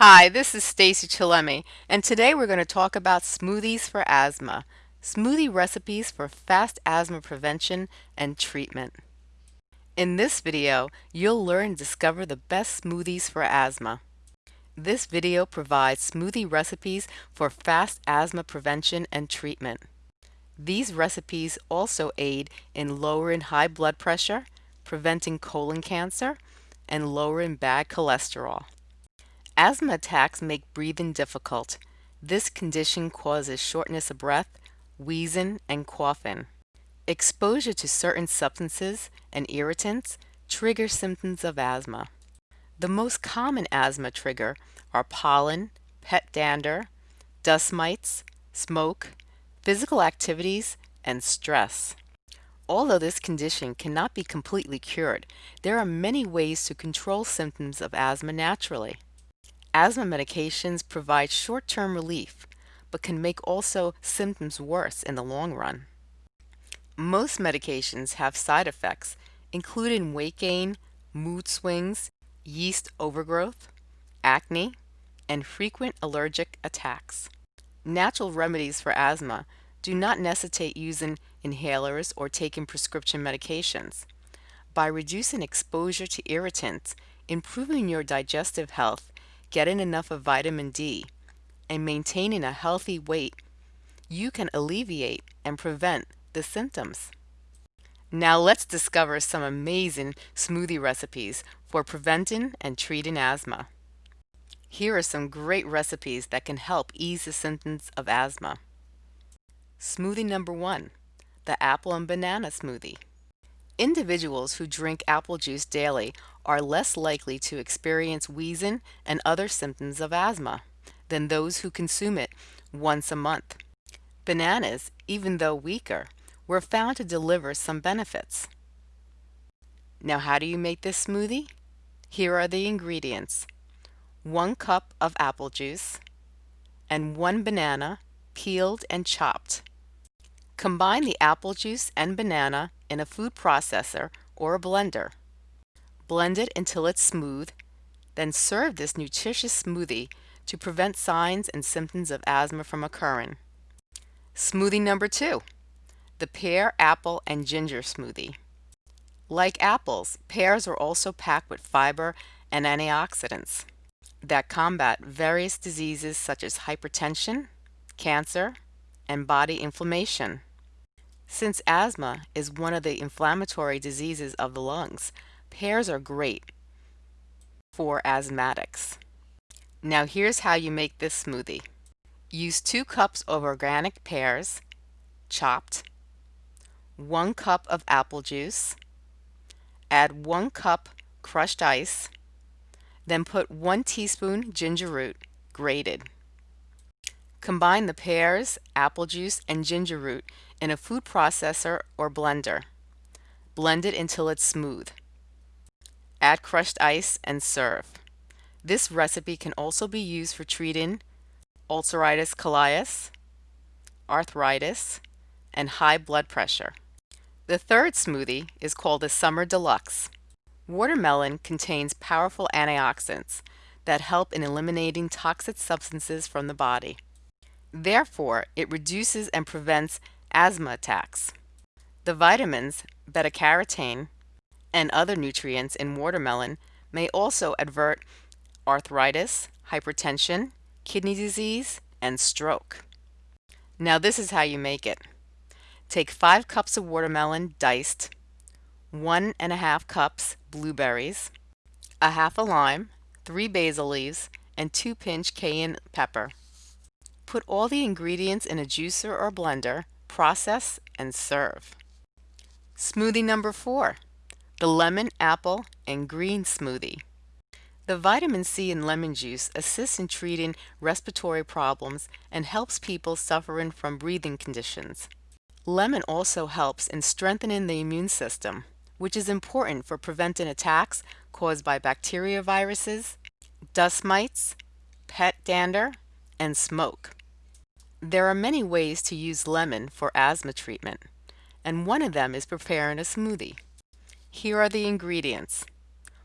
Hi, this is Stacy Chillemi, and today we're going to talk about smoothies for asthma, smoothie recipes for fast asthma prevention and treatment. In this video, you'll learn discover the best smoothies for asthma. This video provides smoothie recipes for fast asthma prevention and treatment. These recipes also aid in lowering high blood pressure, preventing colon cancer, and lowering bad cholesterol. Asthma attacks make breathing difficult. This condition causes shortness of breath, wheezing, and coughing. Exposure to certain substances and irritants trigger symptoms of asthma. The most common asthma trigger are pollen, pet dander, dust mites, smoke, physical activities, and stress. Although this condition cannot be completely cured, there are many ways to control symptoms of asthma naturally. Asthma medications provide short-term relief, but can make also symptoms worse in the long run. Most medications have side effects, including weight gain, mood swings, yeast overgrowth, acne, and frequent allergic attacks. Natural remedies for asthma do not necessitate using inhalers or taking prescription medications. By reducing exposure to irritants, improving your digestive health, getting enough of vitamin D, and maintaining a healthy weight, you can alleviate and prevent the symptoms. Now let's discover some amazing smoothie recipes for preventing and treating asthma. Here are some great recipes that can help ease the symptoms of asthma. Smoothie number one, the apple and banana smoothie. Individuals who drink apple juice daily are less likely to experience wheezing and other symptoms of asthma than those who consume it once a month. Bananas, even though weaker, were found to deliver some benefits. Now how do you make this smoothie? Here are the ingredients. 1 cup of apple juice and 1 banana peeled and chopped. Combine the apple juice and banana in a food processor or a blender. Blend it until it's smooth, then serve this nutritious smoothie to prevent signs and symptoms of asthma from occurring. Smoothie number two, the pear, apple, and ginger smoothie. Like apples, pears are also packed with fiber and antioxidants that combat various diseases such as hypertension, cancer, and body inflammation. Since asthma is one of the inflammatory diseases of the lungs, pears are great for asthmatics. Now here's how you make this smoothie. Use 2 cups of organic pears, chopped, 1 cup of apple juice, add 1 cup crushed ice, then put 1 teaspoon ginger root, grated. Combine the pears, apple juice, and ginger root in a food processor or blender. Blend it until it's smooth. Add crushed ice and serve. This recipe can also be used for treating ulceritis colitis, arthritis, and high blood pressure. The third smoothie is called the Summer Deluxe. Watermelon contains powerful antioxidants that help in eliminating toxic substances from the body. Therefore, it reduces and prevents asthma attacks. The vitamins beta-carotene and other nutrients in watermelon may also avert arthritis, hypertension, kidney disease, and stroke. Now this is how you make it. Take 5 cups of watermelon diced, one and a half cups blueberries, a half a lime, 3 basil leaves, and 2 pinch cayenne pepper. Put all the ingredients in a juicer or blender, process, and serve. Smoothie number 4. The Lemon, Apple, and Green Smoothie. The vitamin C in lemon juice assists in treating respiratory problems and helps people suffering from breathing conditions. Lemon also helps in strengthening the immune system, which is important for preventing attacks caused by bacteria viruses, dust mites, pet dander, and smoke. There are many ways to use lemon for asthma treatment, and one of them is preparing a smoothie. Here are the ingredients.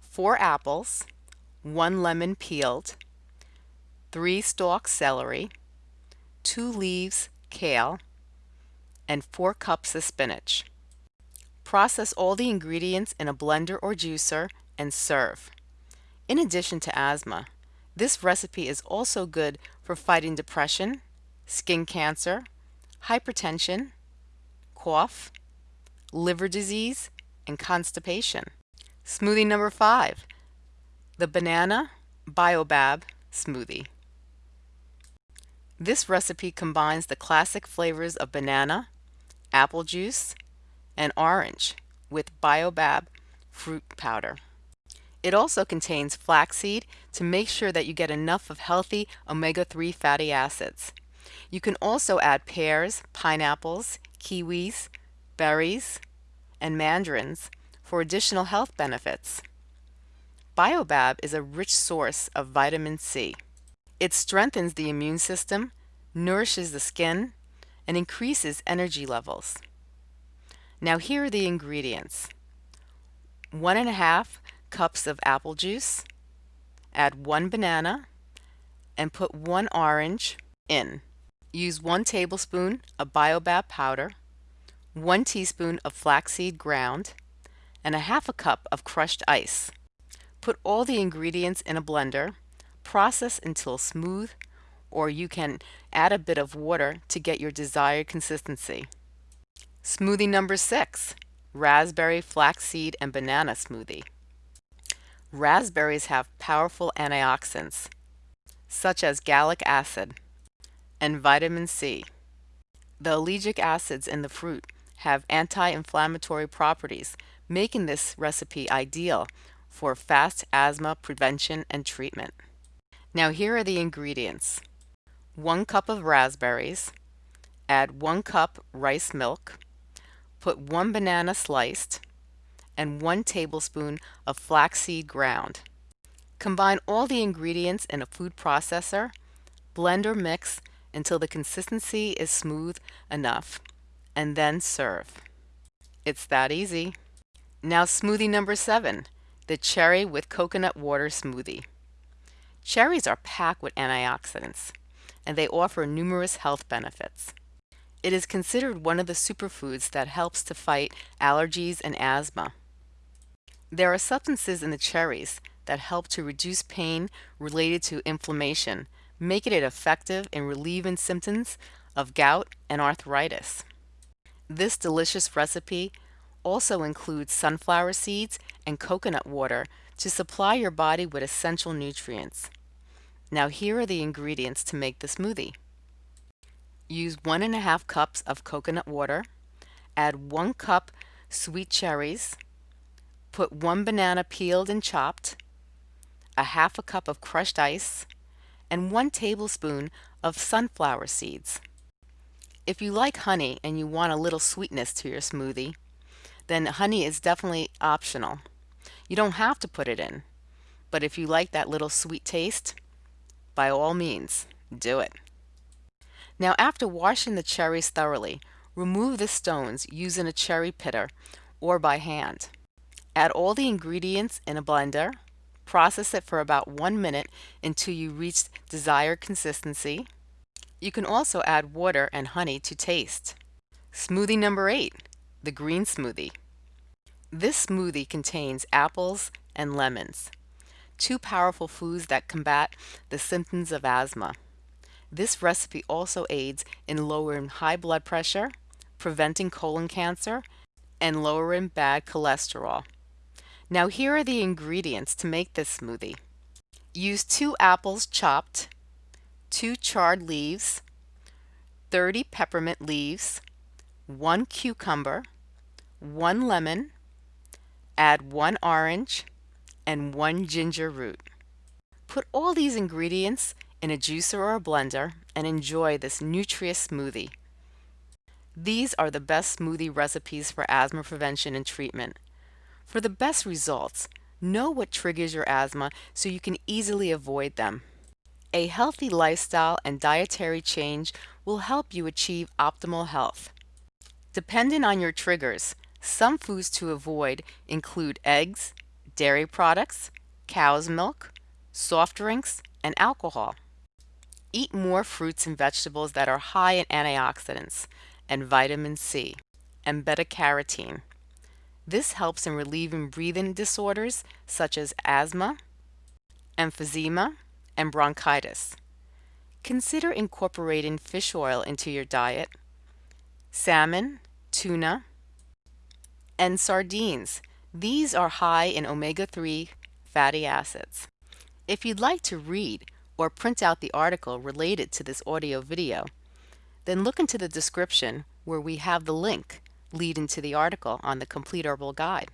4 apples, 1 lemon peeled, 3 stalks celery, 2 leaves kale, and 4 cups of spinach. Process all the ingredients in a blender or juicer and serve. In addition to asthma, this recipe is also good for fighting depression, skin cancer, hypertension, cough, liver disease, and constipation. Smoothie number five, the banana baobab smoothie. This recipe combines the classic flavors of banana, apple juice, and orange with baobab fruit powder. It also contains flaxseed to make sure that you get enough of healthy omega-3 fatty acids. You can also add pears, pineapples, kiwis, berries, and mandarins for additional health benefits. Baobab is a rich source of vitamin C. It strengthens the immune system, nourishes the skin, and increases energy levels. Now here are the ingredients. One and a half cups of apple juice, add one banana, and put one orange in. Use one tablespoon of baobab powder, one teaspoon of flaxseed ground, and a half a cup of crushed ice. Put all the ingredients in a blender, process until smooth, or you can add a bit of water to get your desired consistency. Smoothie number six, raspberry, flaxseed, and banana smoothie. Raspberries have powerful antioxidants, such as gallic acid and vitamin C. The ellagic acids in the fruit have anti-inflammatory properties, making this recipe ideal for fast asthma prevention and treatment. Now here are the ingredients. 1 cup of raspberries, add 1 cup rice milk, Put one banana sliced and one tablespoon of flaxseed ground. Combine all the ingredients in a food processor, blend or mix until the consistency is smooth enough, and then serve. It's that easy. Now smoothie number seven, the cherry with coconut water smoothie. Cherries are packed with antioxidants, and they offer numerous health benefits. It is considered one of the superfoods that helps to fight allergies and asthma. There are substances in the cherries that help to reduce pain related to inflammation, making it effective in relieving symptoms of gout and arthritis. This delicious recipe also includes sunflower seeds and coconut water to supply your body with essential nutrients. Now here are the ingredients to make the smoothie. Use one and a half cups of coconut water. Add one cup sweet cherries. Put one banana peeled and chopped, a half a cup of crushed ice, and one tablespoon of sunflower seeds. If you like honey and you want a little sweetness to your smoothie, then honey is definitely optional. You don't have to put it in, but if you like that little sweet taste, by all means, do it. Now after washing the cherries thoroughly, remove the stones using a cherry pitter or by hand. Add all the ingredients in a blender. Process it for about one minute until you reach desired consistency. You can also add water and honey to taste. Smoothie number eight, the green smoothie. This smoothie contains apples and lemons, two powerful foods that combat the symptoms of asthma. This recipe also aids in lowering high blood pressure, preventing colon cancer, and lowering bad cholesterol. Now here are the ingredients to make this smoothie. Use two apples chopped, two chard leaves, 30 peppermint leaves, one cucumber, one lemon, add one orange, and one ginger root. Put all these ingredients in a juicer or a blender and enjoy this nutritious smoothie. These are the best smoothie recipes for asthma prevention and treatment. For the best results, know what triggers your asthma so you can easily avoid them. A healthy lifestyle and dietary change will help you achieve optimal health. Depending on your triggers, some foods to avoid include eggs, dairy products, cow's milk, soft drinks, and alcohol. Eat more fruits and vegetables that are high in antioxidants and vitamin C and beta-carotene. This helps in relieving breathing disorders such as asthma, emphysema, and bronchitis. Consider incorporating fish oil into your diet. Salmon, tuna, and sardines. These are high in omega-3 fatty acids. If you'd like to read or print out the article related to this audio video, then look into the description where we have the link leading to the article on the Complete Herbal Guide.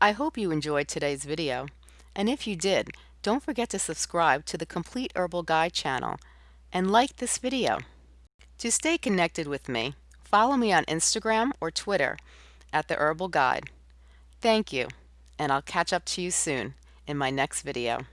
I hope you enjoyed today's video, and if you did, don't forget to subscribe to the Complete Herbal Guide channel and like this video. To stay connected with me, follow me on Instagram or Twitter at The Herbal Guide. Thank you, and I'll catch up to you soon in my next video.